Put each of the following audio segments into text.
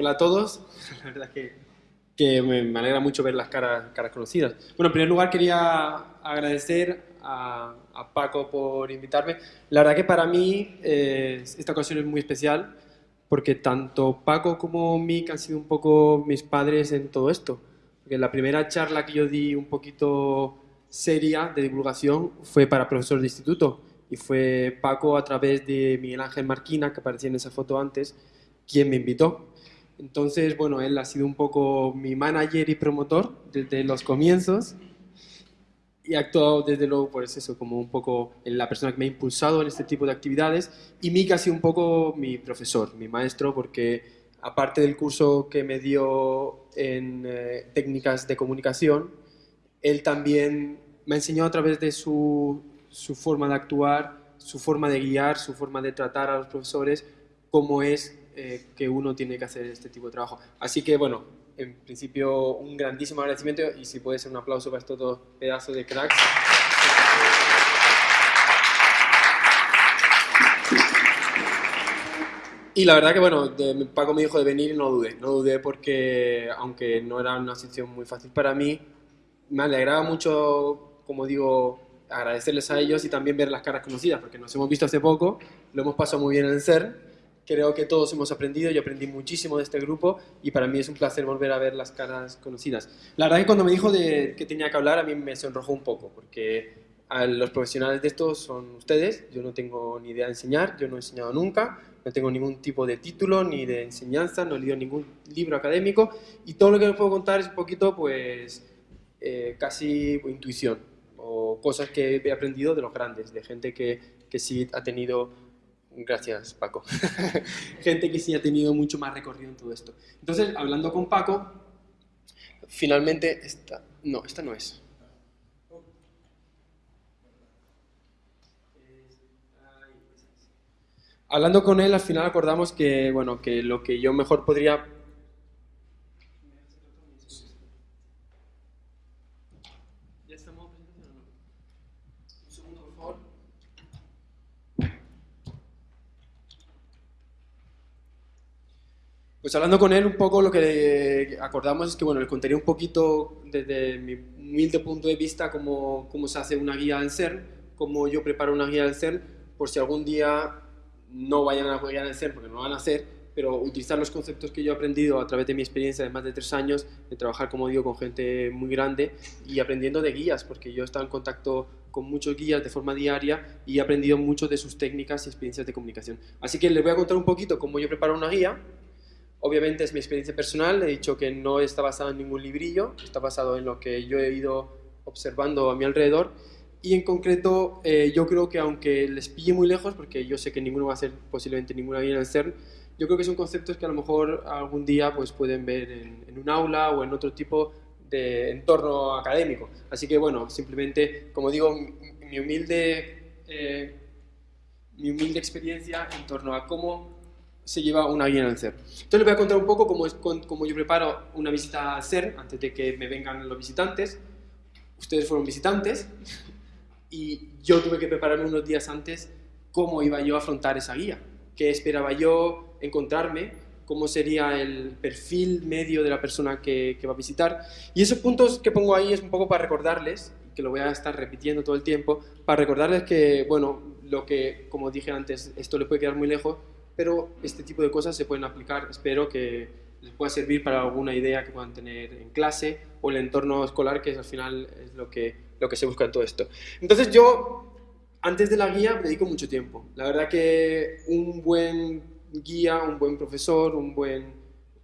hola a todos. La verdad que, que me, alegra mucho ver las caras, caras conocidas. Bueno, en primer lugar quería agradecer a, a Paco por invitarme. La verdad que para mí eh, esta ocasión es muy especial porque tanto Paco como Mick han sido un poco mis padres en todo esto. Porque la primera charla que yo di un poquito seria de divulgación fue para profesor de instituto y fue Paco a través de Miguel Ángel Marquina, que aparecía en esa foto antes, quien me invitó. Entonces, bueno, él ha sido un poco mi manager y promotor desde los comienzos. Y ha actuado desde luego, pues eso, como un poco la persona que me ha impulsado en este tipo de actividades. Y Mika ha sido un poco mi profesor, mi maestro, porque aparte del curso que me dio en eh, técnicas de comunicación, él también me ha enseñado a través de su, su forma de actuar, su forma de guiar, su forma de tratar a los profesores, cómo es eh, que uno tiene que hacer este tipo de trabajo. Así que, bueno, en principio un grandísimo agradecimiento y si puede ser un aplauso para estos dos pedazos de cracks. Y la verdad que, bueno, de, Paco me dijo de venir y no dudé, no dudé porque, aunque no era una sesión muy fácil para mí, me alegraba mucho, como digo, agradecerles a ellos y también ver las caras conocidas, porque nos hemos visto hace poco, lo hemos pasado muy bien en el CER, creo que todos hemos aprendido, yo aprendí muchísimo de este grupo y para mí es un placer volver a ver las caras conocidas. La verdad que cuando me dijo de que tenía que hablar a mí me sonrojó un poco, porque a los profesionales de esto son ustedes, yo no tengo ni idea de enseñar, yo no he enseñado nunca, no tengo ningún tipo de título ni de enseñanza, no he leído ningún libro académico y todo lo que les puedo contar es un poquito pues eh, casi intuición o cosas que he aprendido de los grandes, de gente que, que sí ha tenido Gracias, Paco. Gente que sí ha tenido mucho más recorrido en todo esto. Entonces, hablando con Paco, finalmente, esta, no, esta no es. Hablando con él, al final acordamos que, bueno, que lo que yo mejor podría Pues hablando con él un poco lo que acordamos es que bueno, le contaría un poquito desde mi humilde punto de vista cómo, cómo se hace una guía del CERN, cómo yo preparo una guía del CERN, por si algún día no vayan a guía del CERN, porque no van a hacer, pero utilizar los conceptos que yo he aprendido a través de mi experiencia de más de tres años, de trabajar, como digo, con gente muy grande y aprendiendo de guías, porque yo he estado en contacto con muchos guías de forma diaria y he aprendido mucho de sus técnicas y experiencias de comunicación. Así que les voy a contar un poquito cómo yo preparo una guía, Obviamente es mi experiencia personal, he dicho que no está basado en ningún librillo, está basado en lo que yo he ido observando a mi alrededor y en concreto eh, yo creo que aunque les pille muy lejos, porque yo sé que ninguno va a hacer posiblemente ninguna guía en el CERN, yo creo que son conceptos que a lo mejor algún día pues, pueden ver en, un aula o en otro tipo de entorno académico. Así que bueno, simplemente, como digo, mi humilde, eh, mi humilde experiencia en torno a cómo se lleva una guía en el CER. Entonces les voy a contar un poco cómo, es, cómo yo preparo una visita al CER antes de que me vengan los visitantes. Ustedes fueron visitantes y yo tuve que prepararme unos días antes cómo iba yo a afrontar esa guía, qué esperaba yo encontrarme, cómo sería el perfil medio de la persona que, que va a visitar. Y esos puntos que pongo ahí es un poco para recordarles, que lo voy a estar repitiendo todo el tiempo, para recordarles que, bueno, lo que, como dije antes, esto le puede quedar muy lejos, pero este tipo de cosas se pueden aplicar, espero que les pueda servir para alguna idea que puedan tener en clase o el entorno escolar, que es, al final es lo que, lo que se busca en todo esto. Entonces yo, antes de la guía, dedico mucho tiempo. La verdad que un buen guía, un buen profesor, un buen,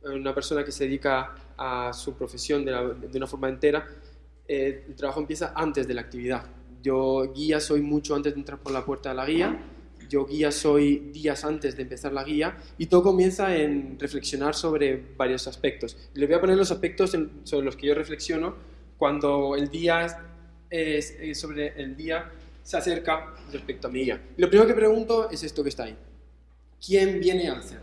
una persona que se dedica a su profesión de, una forma entera, eh, el trabajo empieza antes de la actividad. Yo guía soy mucho antes de entrar por la puerta de la guía yo guía soy días antes de empezar la guía y todo comienza en reflexionar sobre varios aspectos. Les voy a poner los aspectos sobre los que yo reflexiono cuando el día es, sobre el día se acerca respecto a mi guía. lo primero que pregunto es esto que está ahí. ¿Quién viene al ser?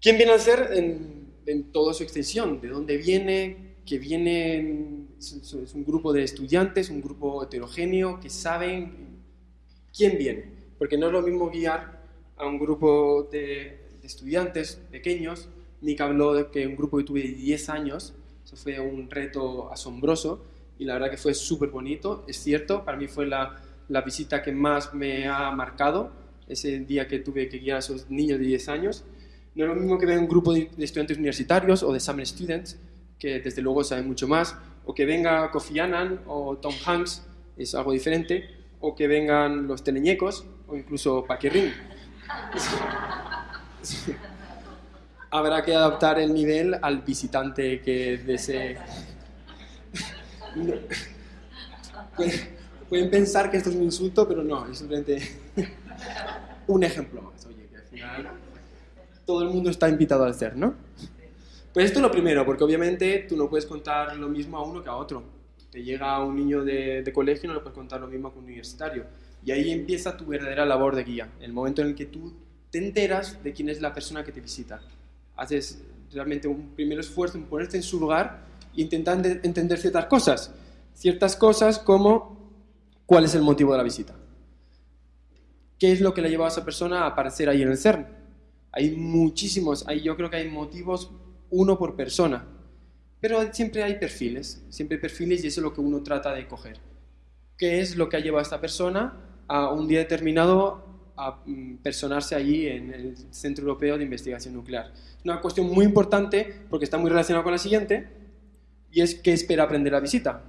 ¿Quién viene al ser en, en toda su extensión? ¿De dónde viene? Que viene es un grupo de estudiantes, un grupo heterogéneo que saben quién viene porque no es lo mismo guiar a un grupo de, estudiantes pequeños Nick habló de que un grupo que tuve de 10 años, eso fue un reto asombroso y la verdad que fue súper bonito, es cierto, para mí fue la, la visita que más me ha marcado, ese día que tuve que guiar a esos niños de 10 años. No es lo mismo que venga un grupo de, estudiantes universitarios o de summer students, que desde luego saben mucho más, o que venga Kofi Annan o Tom Hanks, es algo diferente, o que vengan los teleñecos o incluso Paquirrin. Habrá que adaptar el nivel al visitante que desee. Pueden pensar que esto es un insulto, pero no, es simplemente un ejemplo más. Oye, que al final todo el mundo está invitado al ser, ¿no? Pues esto es lo primero, porque obviamente tú no puedes contar lo mismo a uno que a otro. Te llega un niño de, de colegio y no le puedes contar lo mismo que un universitario. Y ahí empieza tu verdadera labor de guía, el momento en el que tú te enteras de quién es la persona que te visita. Haces realmente un primer esfuerzo en ponerte en su lugar e intentar entender ciertas cosas. Ciertas cosas como cuál es el motivo de la visita. ¿Qué es lo que le ha llevado a esa persona a aparecer ahí en el CERN? Hay muchísimos, hay, yo creo que hay motivos uno por persona, pero siempre hay perfiles, siempre hay perfiles y eso es lo que uno trata de coger. ¿Qué es lo que ha llevado a esta persona a un día determinado a mm, personarse allí en el Centro Europeo de Investigación Nuclear? Es una cuestión muy importante porque está muy relacionada con la siguiente y es qué espera aprender la visita.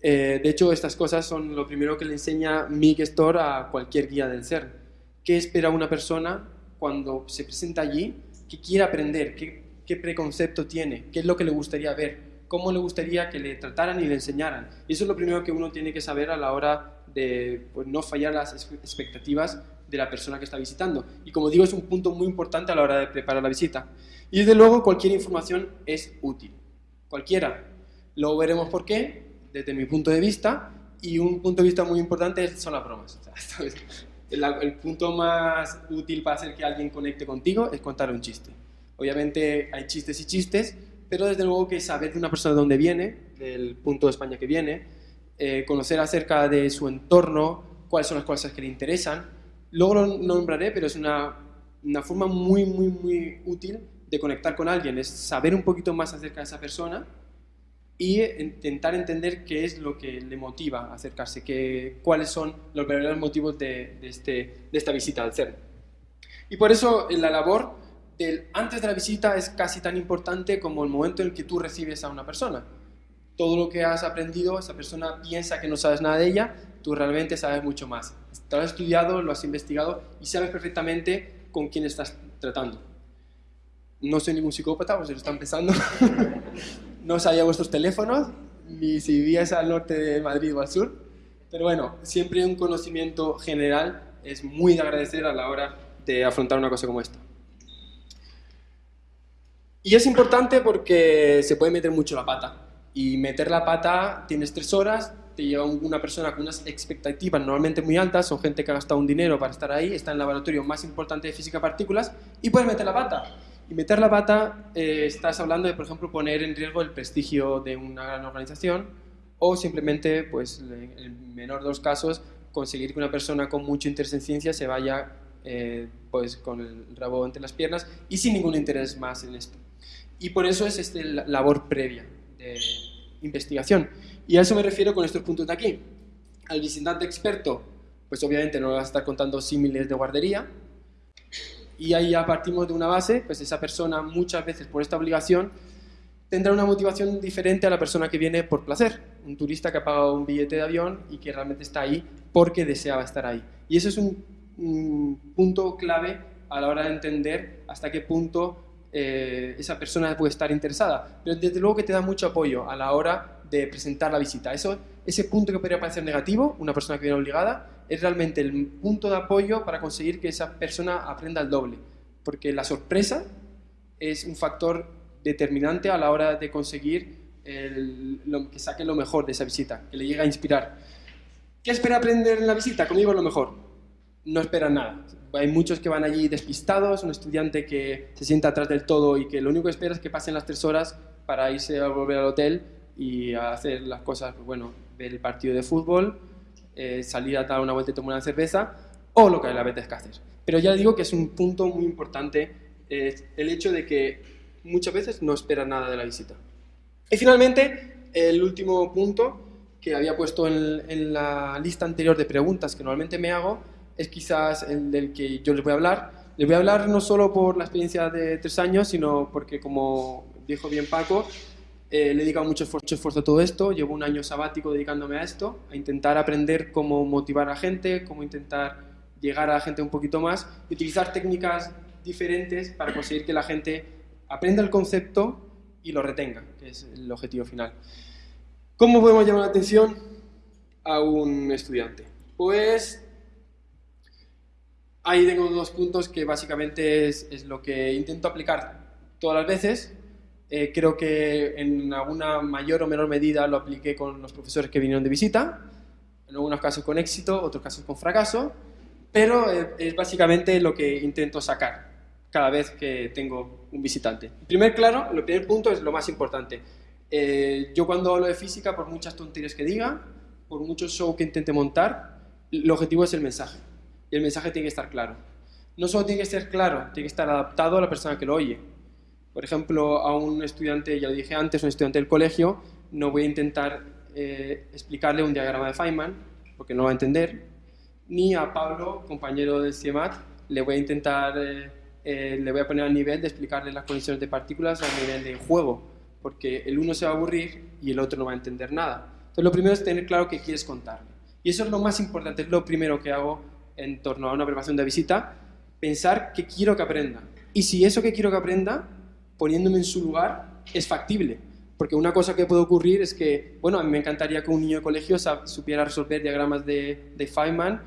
Eh, de hecho, estas cosas son lo primero que le enseña mi gestor a cualquier guía del CERN. ¿Qué espera una persona cuando se presenta allí? ¿Qué quiere aprender? ¿Qué, preconcepto tiene? ¿Qué es lo que le gustaría ver? ¿Cómo le gustaría que le trataran y le enseñaran? Eso es lo primero que uno tiene que saber a la hora de pues, no fallar las expectativas de la persona que está visitando. Y como digo, es un punto muy importante a la hora de preparar la visita. Y desde luego, cualquier información es útil. Cualquiera. Luego veremos por qué, desde mi punto de vista, y un punto de vista muy importante son las bromas. el, punto más útil para hacer que alguien conecte contigo es contar un chiste. Obviamente hay chistes y chistes, pero desde luego que saber de una persona de dónde viene, del punto de España que viene, eh, conocer acerca de su entorno, cuáles son las cosas que le interesan. Luego lo nombraré, pero es una, una forma muy, muy, muy útil de conectar con alguien, es saber un poquito más acerca de esa persona y intentar entender qué es lo que le motiva a acercarse, que, cuáles son los verdaderos motivos de, este, de esta visita al CERN. Y por eso la labor del antes de la visita es casi tan importante como el momento en el que tú recibes a una persona. Todo lo que has aprendido, esa persona piensa que no sabes nada de ella, tú realmente sabes mucho más. Lo has estudiado, lo has investigado y sabes perfectamente con quién estás tratando. No soy ningún psicópata, pues lo están pensando. no sabía vuestros teléfonos, ni si vivías al norte de Madrid o al sur, pero bueno, siempre un conocimiento general es muy de agradecer a la hora de afrontar una cosa como esta. Y es importante porque se puede meter mucho la pata. Y meter la pata, tienes tres horas, te lleva una persona con unas expectativas normalmente muy altas, son gente que ha gastado un dinero para estar ahí, está en el laboratorio más importante de física partículas, y puedes meter la pata. Y meter la pata, eh, estás hablando de, por ejemplo, poner en riesgo el prestigio de una gran organización o simplemente, pues, en el menor de los casos, conseguir que una persona con mucho interés en ciencia se vaya eh, pues, con el rabo entre las piernas y sin ningún interés más en esto. Y por eso es la labor previa investigación. Y a eso me refiero con estos puntos de aquí. Al visitante experto, pues obviamente no le vas a estar contando símiles de guardería, y ahí ya partimos de una base, pues esa persona muchas veces por esta obligación tendrá una motivación diferente a la persona que viene por placer, un turista que ha pagado un billete de avión y que realmente está ahí porque deseaba estar ahí. Y eso es un, punto clave a la hora de entender hasta qué punto eh, esa persona puede estar interesada. Pero desde luego que te da mucho apoyo a la hora de presentar la visita. Eso, ese punto que podría parecer negativo, una persona que viene obligada, es realmente el punto de apoyo para conseguir que esa persona aprenda el doble. Porque la sorpresa es un factor determinante a la hora de conseguir lo, que saque lo mejor de esa visita, que le llegue a inspirar. ¿Qué espera aprender en la visita? Conmigo lo mejor. No espera nada. Hay muchos que van allí despistados, un estudiante que se sienta atrás del todo y que lo único que espera es que pasen las tres horas para irse a volver al hotel y a hacer las cosas, pues bueno, ver el partido de fútbol, eh, salir a dar una vuelta y tomar una cerveza, o lo que le apetezca hacer. Pero ya digo que es un punto muy importante el hecho de que muchas veces no espera nada de la visita. Y finalmente, el último punto que había puesto en, la lista anterior de preguntas que normalmente me hago es quizás el del que yo les voy a hablar. Les voy a hablar no solo por la experiencia de tres años, sino porque, como dijo bien Paco, eh, le he dedicado mucho esfuerzo, esfuerzo, a todo esto. Llevo un año sabático dedicándome a esto, a intentar aprender cómo motivar a la gente, cómo intentar llegar a la gente un poquito más y utilizar técnicas diferentes para conseguir que la gente aprenda el concepto y lo retenga, que es el objetivo final. ¿Cómo podemos llamar la atención a un estudiante? Pues ahí tengo dos puntos que básicamente es, lo que intento aplicar todas las veces. Eh, creo que en alguna mayor o menor medida lo apliqué con los profesores que vinieron de visita, en algunos casos con éxito, otros casos con fracaso, pero eh, es básicamente lo que intento sacar cada vez que tengo un visitante. El primer, claro, el primer punto es lo más importante eh, yo cuando hablo de física, por muchas tonterías que diga, por mucho show que intente montar, el objetivo es el mensaje. Y el mensaje tiene que estar claro. No solo tiene que ser claro, tiene que estar adaptado a la persona que lo oye. Por ejemplo, a un estudiante, ya lo dije antes, un estudiante del colegio, no voy a intentar eh, explicarle un diagrama de Feynman, porque no va a entender, ni a Pablo, compañero del CIEMAT, le voy a intentar, eh, le voy a poner al nivel de explicarle las condiciones de partículas a nivel de juego porque el uno se va a aburrir y el otro no va a entender nada. Entonces lo primero es tener claro qué quieres contarle. Y eso es lo más importante, es lo primero que hago en torno a una preparación de visita, pensar qué quiero que aprenda. Y si eso que quiero que aprenda, poniéndome en su lugar, es factible. Porque una cosa que puede ocurrir es que, bueno, a mí me encantaría que un niño de colegio supiera resolver diagramas de, Feynman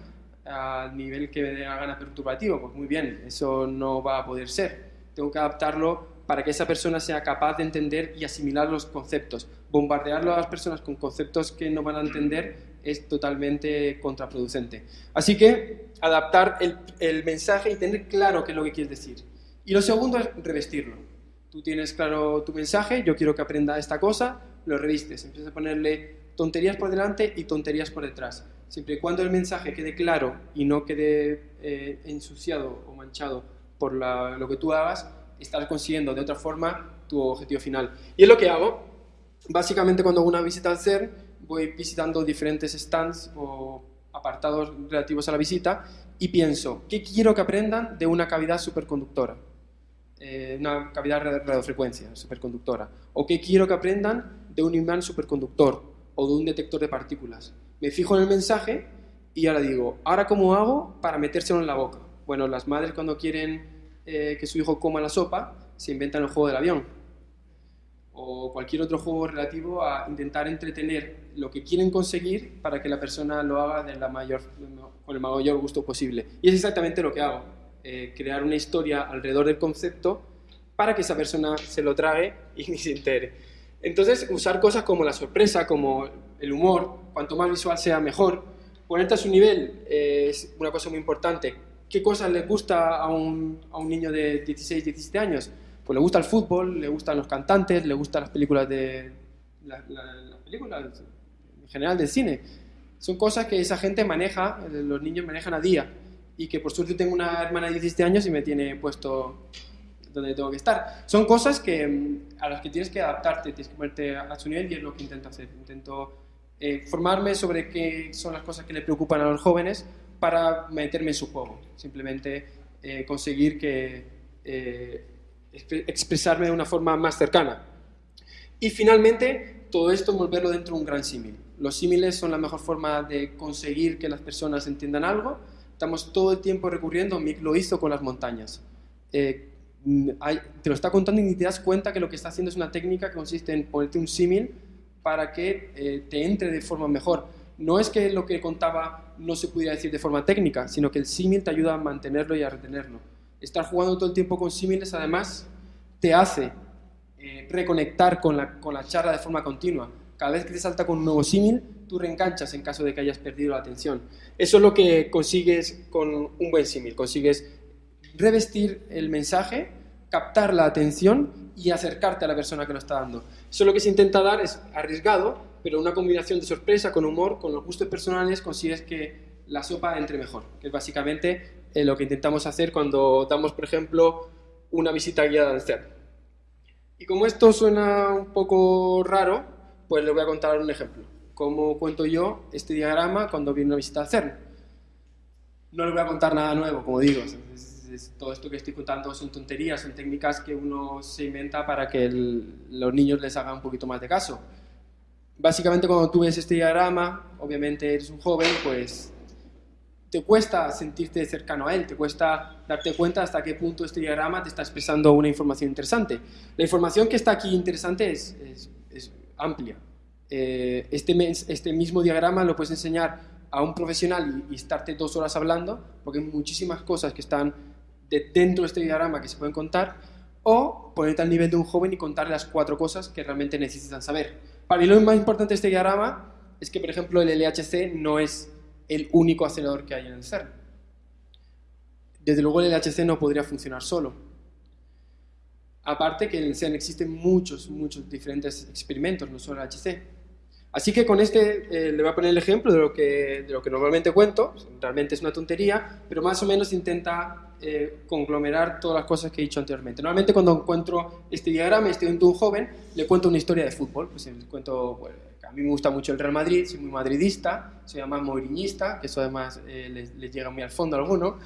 al nivel que me dé la gana perturbativo. Pues muy bien, eso no va a poder ser. Tengo que adaptarlo para que esa persona sea capaz de entender y asimilar los conceptos. Bombardearlo a las personas con conceptos que no van a entender es totalmente contraproducente. Así que adaptar el, mensaje y tener claro qué es lo que quieres decir. Y lo segundo es revestirlo. Tú tienes claro tu mensaje, yo quiero que aprenda esta cosa, lo revistes, empiezas a ponerle tonterías por delante y tonterías por detrás. Siempre y cuando el mensaje quede claro y no quede eh, ensuciado o manchado por lo que tú hagas, estar consiguiendo de otra forma tu objetivo final. Y es lo que hago. Básicamente cuando hago una visita al CER, voy visitando diferentes stands o apartados relativos a la visita y pienso, ¿qué quiero que aprendan de una cavidad superconductora? Eh, una cavidad de radiofrecuencia superconductora. ¿O qué quiero que aprendan de un imán superconductor o de un detector de partículas? Me fijo en el mensaje y ahora digo, ¿ahora cómo hago para metérselo en la boca? Bueno, las madres cuando quieren eh, que su hijo coma la sopa, se inventan el juego del avión. O cualquier otro juego relativo a intentar entretener lo que quieren conseguir para que la persona lo haga con el mayor gusto posible. Y es exactamente lo que hago. Eh, crear una historia alrededor del concepto para que esa persona se lo trague y se entere. Entonces, usar cosas como la sorpresa, como el humor, cuanto más visual sea mejor. Ponerte a su nivel eh, es una cosa muy importante ¿Qué cosas le gusta a un, a un niño de 16, 17 años? Pues le gusta el fútbol, le gustan los cantantes, le gustan las películas de... las películas en general del cine. Son cosas que esa gente maneja, los niños manejan a día. Y que por suerte tengo una hermana de 17 años y me tiene puesto donde tengo que estar. Son cosas que, mm, a las que tienes que adaptarte, tienes que ponerte a su nivel y es lo que intento hacer. Intento eh, formarme sobre qué son las cosas que le preocupan a los jóvenes para meterme en su juego, simplemente eh, conseguir que, eh, expresarme de una forma más cercana. Y finalmente, todo esto envolverlo dentro de un gran símil. Los símiles son la mejor forma de conseguir que las personas entiendan algo. Estamos todo el tiempo recurriendo, Mick lo hizo con las montañas. Eh, te lo está contando y ni te das cuenta que lo que está haciendo es una técnica que consiste en ponerte un símil para que te entre de forma mejor no es que lo que contaba no se pudiera decir de forma técnica, sino que el símil te ayuda a mantenerlo y a retenerlo. Estar jugando todo el tiempo con símiles, además, te hace eh, reconectar con la, con la charla de forma continua. Cada vez que te salta con un nuevo símil, tú reenganchas en caso de que hayas perdido la atención. Eso es lo que consigues con un buen símil. Consigues revestir el mensaje, captar la atención y acercarte a la persona que lo está dando. Eso lo que se intenta dar es arriesgado, pero una combinación de sorpresa con humor, con los gustos personales, consigues que la sopa entre mejor, que es básicamente eh, lo que intentamos hacer cuando damos, por ejemplo, una visita guiada al CERN. Y como esto suena un poco raro, pues les voy a contar un ejemplo. Cómo cuento yo este diagrama cuando viene una visita al CERN. No les voy a contar nada nuevo, como digo. todo esto que estoy contando son tonterías, son técnicas que uno se inventa para que los niños les hagan un poquito más de caso. Básicamente cuando tú ves este diagrama, obviamente eres un joven, pues te cuesta sentirte cercano a él, te cuesta darte cuenta hasta qué punto este diagrama te está expresando una información interesante. La información que está aquí interesante es, amplia. Eh, este, este mismo diagrama lo puedes enseñar a un profesional y, estarte dos horas hablando, porque hay muchísimas cosas que están dentro de este diagrama que se pueden contar, o ponerte al nivel de un joven y contarle las cuatro cosas que realmente necesitan saber. Para mí lo más importante de este diagrama es que, por ejemplo, el LHC no es el único acelerador que hay en el CERN. Desde luego el LHC no podría funcionar solo. Aparte que en el CERN existen muchos, muchos diferentes experimentos, no solo el LHC. Así que con este eh, le voy a poner el ejemplo de lo, que, de lo que normalmente cuento, realmente es una tontería, pero más o menos intenta eh, conglomerar todas las cosas que he dicho anteriormente. Normalmente cuando encuentro este diagrama, estoy de un joven, le cuento una historia de fútbol, pues le cuento, a mí me gusta mucho el Real Madrid, soy muy madridista, soy además moiriñista, que eso además eh, les, llega muy al fondo a alguno,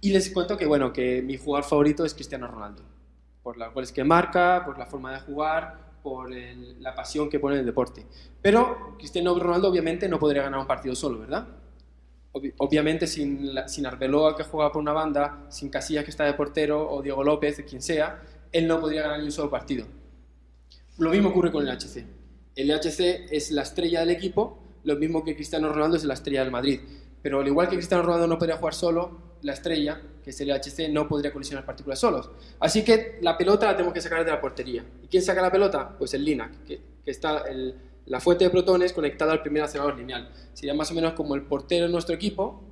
y les cuento que, bueno, que mi jugador favorito es Cristiano Ronaldo, por las goles que marca, por la forma de jugar, por la pasión que pone en el deporte. Pero Cristiano Ronaldo obviamente no podría ganar un partido solo, ¿verdad? obviamente sin, sin Arbeloa que juega por una banda, sin Casillas que está de portero o Diego López, quien sea, él no podría ganar ni un solo partido. Lo mismo ocurre con el HC. El HC es la estrella del equipo, lo mismo que Cristiano Ronaldo es la estrella del Madrid. Pero al igual que Cristiano Ronaldo no podría jugar solo, la estrella, que es el HC, no podría colisionar partículas solos. Así que la pelota la tenemos que sacar de la portería. ¿Y quién saca la pelota? Pues el LINAC, que, está la fuente de protones conectada al primer acelerador lineal. Sería más o menos como el portero de nuestro equipo,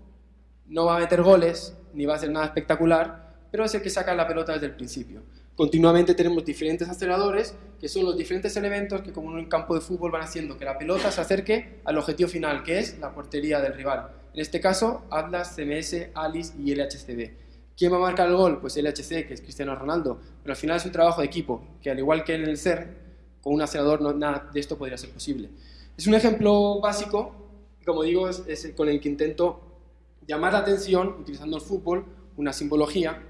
no va a meter goles, ni va a hacer nada espectacular, pero es el que saca la pelota desde el principio. Continuamente tenemos diferentes aceleradores, que son los diferentes elementos que como en un campo de fútbol van haciendo que la pelota se acerque al objetivo final, que es la portería del rival. En este caso, Atlas, CMS, Alice y LHCB. ¿Quién va a marcar el gol? Pues LHC, que es Cristiano Ronaldo. Pero al final es un trabajo de equipo, que al igual que en el CERN, con un acelerador nada de esto podría ser posible. Es un ejemplo básico, como digo, con el que intento llamar la atención, utilizando el fútbol, una simbología,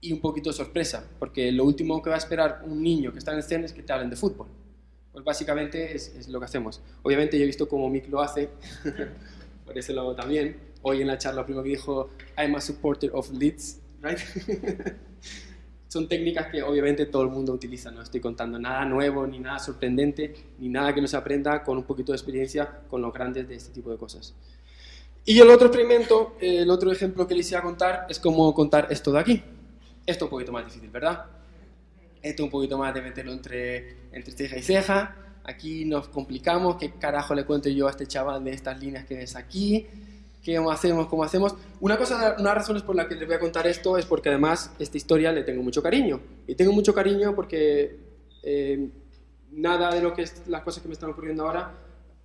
y un poquito de sorpresa, porque lo último que va a esperar un niño que está en el CERN es que te hablen de fútbol. Pues básicamente es, lo que hacemos. Obviamente yo he visto cómo Mick lo hace, por eso lo también. Hoy en la charla primero que dijo, I'm a supporter of Leeds, right? Son técnicas que obviamente todo el mundo utiliza, no estoy contando nada nuevo, ni nada sorprendente, ni nada que no se aprenda con un poquito de experiencia con los grandes de este tipo de cosas. Y el otro experimento, el otro ejemplo que les iba a contar es cómo contar esto de aquí. Esto es un poquito más difícil, ¿verdad? Esto es un poquito más de meterlo entre, entre ceja y ceja. Aquí nos complicamos. ¿Qué carajo le cuento yo a este chaval de estas líneas que ves aquí? ¿Qué hacemos? ¿Cómo hacemos? Una cosa, una razón por la que les voy a contar esto es porque además esta historia le tengo mucho cariño. Y tengo mucho cariño porque eh, nada de lo que es, las cosas que me están ocurriendo ahora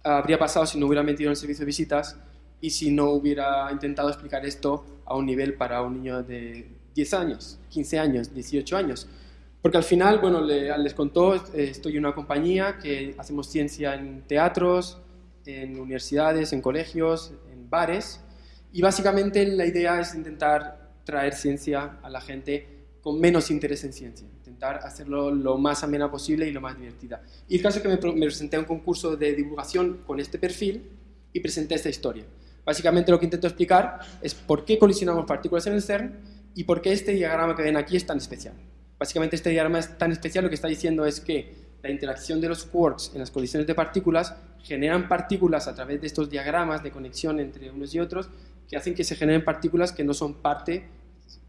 habría pasado si no hubiera metido en el servicio de visitas y si no hubiera intentado explicar esto a un nivel para un niño de 10 años, 15 años, 18 años. Porque al final, bueno, les contó, eh, estoy en una compañía que hacemos ciencia en teatros, en universidades, en colegios, en bares, y básicamente la idea es intentar traer ciencia a la gente con menos interés en ciencia, intentar hacerlo lo más amena posible y lo más divertida. Y el caso es que me, me presenté a un concurso de divulgación con este perfil y presenté esta historia. Básicamente lo que intento explicar es por qué colisionamos partículas en el CERN ¿Y por qué este diagrama que ven aquí es tan especial? Básicamente este diagrama es tan especial, lo que está diciendo es que la interacción de los quarks en las colisiones de partículas generan partículas a través de estos diagramas de conexión entre unos y otros que hacen que se generen partículas que no son parte,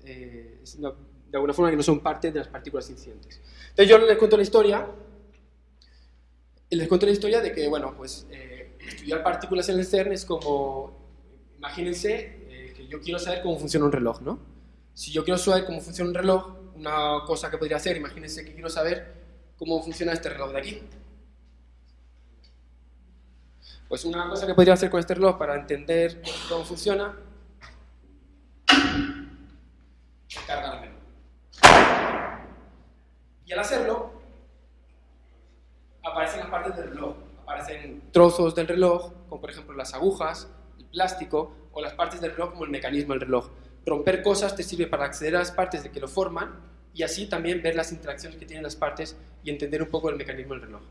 eh, de alguna forma que no son parte de las partículas incidentes. Entonces yo les cuento la historia, les cuento la historia de que, bueno, pues eh, estudiar partículas en el CERN es como, imagínense eh, que yo quiero saber cómo funciona un reloj, ¿no? Si yo quiero saber cómo funciona un reloj, una cosa que podría hacer, imagínense que quiero saber cómo funciona este reloj de aquí. Pues una cosa que podría hacer con este reloj para entender cómo funciona es cargármelo. Y al hacerlo, aparecen las partes del reloj. Aparecen trozos del reloj, como por ejemplo las agujas, el plástico, o las partes del reloj como el mecanismo del reloj. Romper cosas te sirve para acceder a las partes de que lo forman y así también ver las interacciones que tienen las partes y entender un poco el mecanismo del reloj.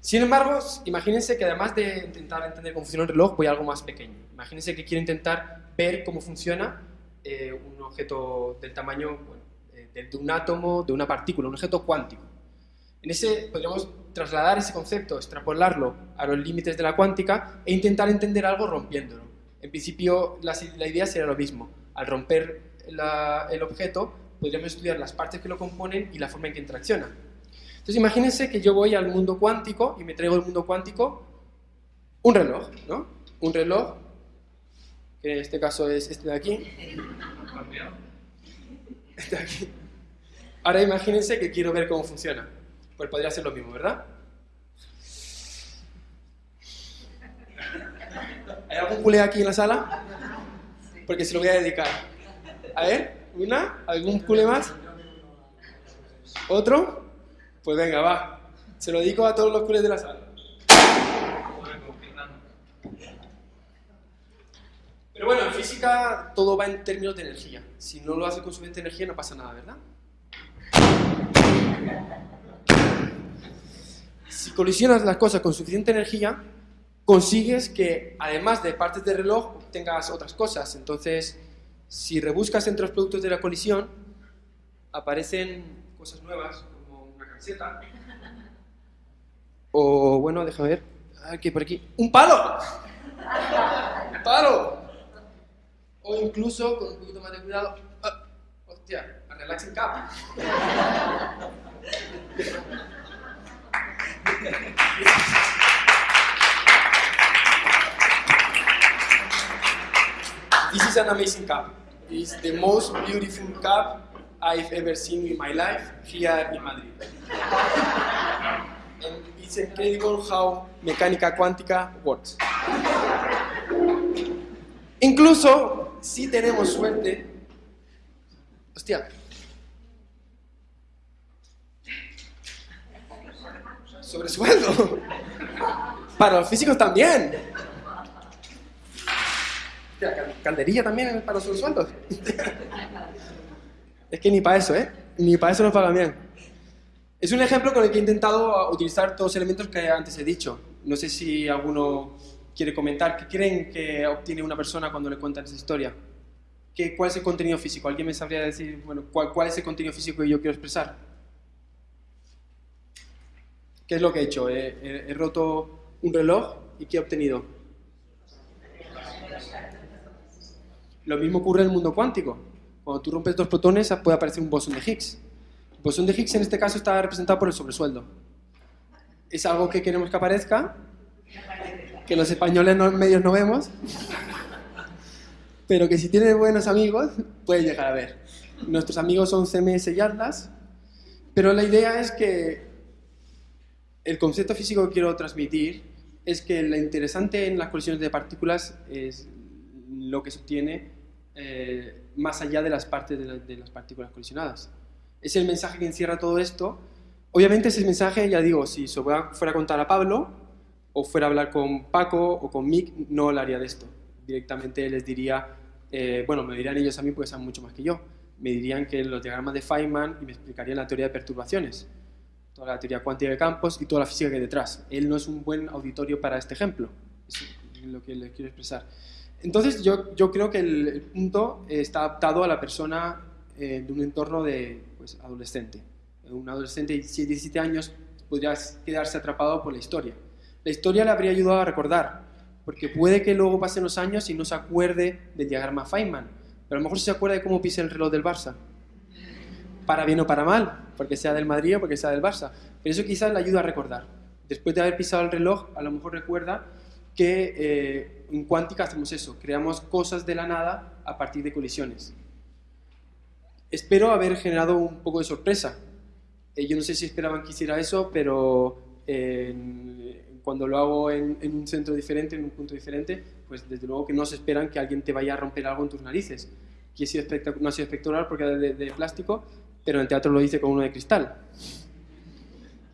Sin embargo, imagínense que además de intentar entender cómo funciona el reloj, voy a algo más pequeño. Imagínense que quiero intentar ver cómo funciona eh, un objeto del tamaño eh, de, un átomo, de una partícula, un objeto cuántico. En ese podríamos trasladar ese concepto, extrapolarlo a los límites de la cuántica e intentar entender algo rompiéndolo. En principio, la, idea sería lo mismo. Al romper el objeto, podríamos estudiar las partes que lo componen y la forma en que interacciona. Entonces, imagínense que yo voy al mundo cuántico y me traigo del mundo cuántico un reloj, ¿no? Un reloj, que en este caso es este de aquí. Este de aquí. Ahora imagínense que quiero ver cómo funciona. Pues podría ser lo mismo, ¿verdad? ¿Hay algún culé aquí en la sala? Porque se lo voy a dedicar. A ver, una, ¿algún culé más? ¿Otro? Pues venga, va. Se lo dedico a todos los culés de la sala. Pero bueno, en física todo va en términos de energía. Si no lo hace con suficiente energía no pasa nada, ¿verdad? Si colisionas las cosas con suficiente energía, consigues que, además de partes del reloj, tengas otras cosas. Entonces, si rebuscas entre los productos de la colisión, aparecen cosas nuevas, como una camiseta. O, bueno, déjame ver. Aquí, por aquí. ¡Un palo! ¡Un palo! O incluso, con un poquito más de cuidado, ah, hostia, a relaxing cap. This is an amazing cup. It's the most beautiful cup I've ever seen in my life here in Madrid. And it's incredible how mecánica cuántica works. Incluso, si tenemos suerte, hostia, sobresueldo. Para los físicos también calderilla también para los sueldos. es que ni para eso, ¿eh? Ni para eso nos pagan bien. Es un ejemplo con el que he intentado utilizar todos los elementos que antes he dicho. No sé si alguno quiere comentar. ¿Qué creen que obtiene una persona cuando le cuentan esa historia? ¿Qué, ¿Cuál es el contenido físico? ¿Alguien me sabría decir, bueno, cuál, cuál es el contenido físico que yo quiero expresar? ¿Qué es lo que he hecho? he roto un reloj y ¿qué he obtenido? Lo mismo ocurre en el mundo cuántico. Cuando tú rompes dos protones puede aparecer un bosón de Higgs. El bosón de Higgs en este caso está representado por el sobresueldo. Es algo que queremos que aparezca, que los españoles no, medios no vemos, pero que si tienes buenos amigos puede llegar a ver. Nuestros amigos son CMS y Atlas, pero la idea es que el concepto físico que quiero transmitir es que lo interesante en las colisiones de partículas es lo que se obtiene eh, más allá de las partes de, las partículas colisionadas. Es el mensaje que encierra todo esto. Obviamente ese mensaje, ya digo, si se fuera a contar a Pablo, o fuera a hablar con Paco o con Mick, no hablaría de esto. Directamente les diría, eh, bueno, me dirían ellos a mí porque saben mucho más que yo, me dirían que los diagramas de Feynman y me explicarían la teoría de perturbaciones, toda la teoría cuántica de campos y toda la física que hay detrás. Él no es un buen auditorio para este ejemplo, es lo que les quiero expresar. Entonces yo, yo creo que el, punto está adaptado a la persona eh, de un entorno de pues, adolescente. Un adolescente de 17 años podría quedarse atrapado por la historia. La historia le habría ayudado a recordar, porque puede que luego pasen los años y no se acuerde del diagrama Feynman, pero a lo mejor se acuerda de cómo pisa el reloj del Barça. Para bien o para mal, porque sea del Madrid o porque sea del Barça. Pero eso quizás le ayuda a recordar. Después de haber pisado el reloj, a lo mejor recuerda que eh, en cuántica hacemos eso, creamos cosas de la nada a partir de colisiones. Espero haber generado un poco de sorpresa. Eh, yo no sé si esperaban que hiciera eso, pero cuando lo hago en, un centro diferente, en un punto diferente, pues desde luego que no se esperan que alguien te vaya a romper algo en tus narices. Aquí no ha sido espectacular porque era de, de plástico, pero en el teatro lo hice con uno de cristal.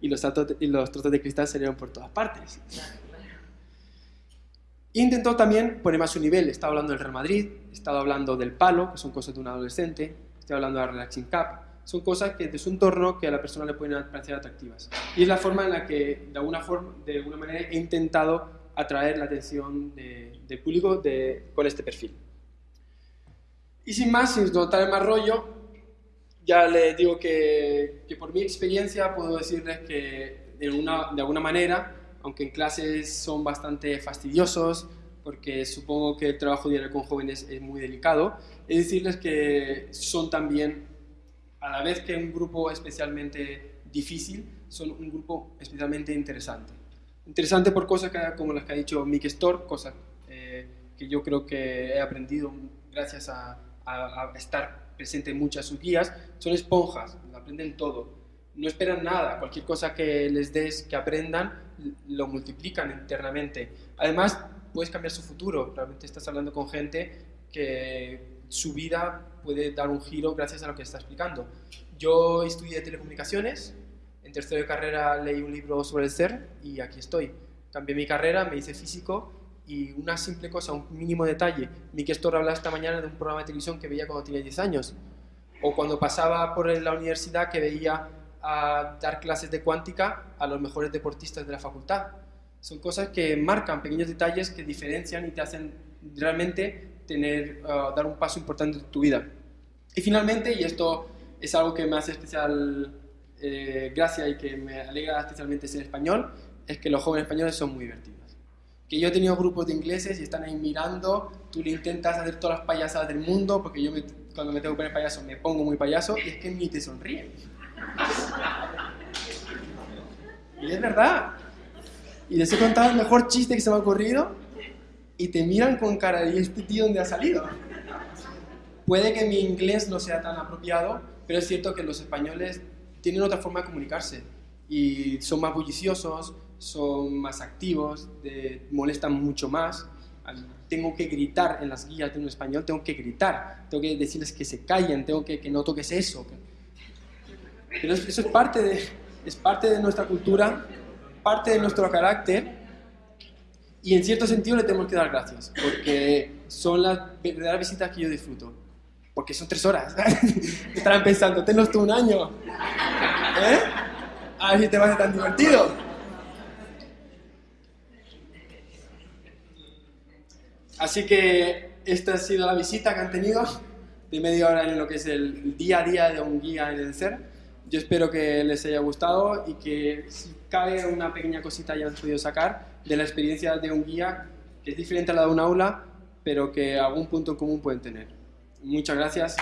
y los, y los trozos de cristal salieron por todas partes. Intentó también ponerme a su nivel. Estaba hablando del Real Madrid, estaba hablando del palo, que son cosas de un adolescente, estaba hablando de la relaxing cup. Son cosas que de su entorno que a la persona le pueden parecer atractivas. Y es la forma en la que, de alguna, forma, de alguna manera, he intentado atraer la atención del público de, con este perfil. Y sin más, sin notar más rollo, ya les digo que, que, por mi experiencia puedo decirles que de, una, de alguna manera aunque en clases son bastante fastidiosos, porque supongo que el trabajo diario con jóvenes es muy delicado, es decirles que son también, a la vez que un grupo especialmente difícil, son un grupo especialmente interesante. Interesante por cosas como las que ha dicho Mick Storr, cosas eh, que yo creo que he aprendido gracias a, a, estar presente en muchas sus guías, son esponjas, aprenden todo. No esperan nada, cualquier cosa que les des que aprendan, lo multiplican internamente. Además, puedes cambiar su futuro. Realmente estás hablando con gente que su vida puede dar un giro gracias a lo que está explicando. Yo estudié telecomunicaciones, en tercero de carrera leí un libro sobre el ser y aquí estoy. Cambié mi carrera, me hice físico y una simple cosa, un mínimo detalle. Miki Storr hablaba esta mañana de un programa de televisión que veía cuando tenía 10 años. O cuando pasaba por la universidad que veía a dar clases de cuántica a los mejores deportistas de la facultad. Son cosas que marcan pequeños detalles que diferencian y te hacen realmente tener, uh, dar un paso importante en tu vida. Y finalmente, y esto es algo que me hace especial eh, gracia y que me alegra especialmente ser español, es que los jóvenes españoles son muy divertidos. Que yo he tenido grupos de ingleses y están ahí mirando, tú le intentas hacer todas las payasadas del mundo, porque yo cuando me tengo que poner payaso me pongo muy payaso, y es que ni te sonríen. Y es verdad. Y les he contado el mejor chiste que se me ha ocurrido y te miran con cara de este tío dónde ha salido? Puede que mi inglés no sea tan apropiado, pero es cierto que los españoles tienen otra forma de comunicarse y son más bulliciosos, son más activos, molestan mucho más. Tengo que gritar en las guías de un español, tengo que gritar, tengo que decirles que se callen, tengo que, que no toques eso, pero eso es parte, de, es parte de nuestra cultura, parte de nuestro carácter y en cierto sentido le tenemos que dar gracias porque son las verdaderas visitas que yo disfruto. Porque son tres horas. Estarán pensando, tenlos tú un año. ¿Eh? A ver si te va a ser tan divertido. Así que esta ha sido la visita que han tenido de media hora en lo que es el día a día de un guía en el ser. Yo espero que les haya gustado y que si cabe una pequeña cosita hayan podido sacar de la experiencia de un guía que es diferente a la de un aula, pero que algún punto en común pueden tener. Muchas gracias.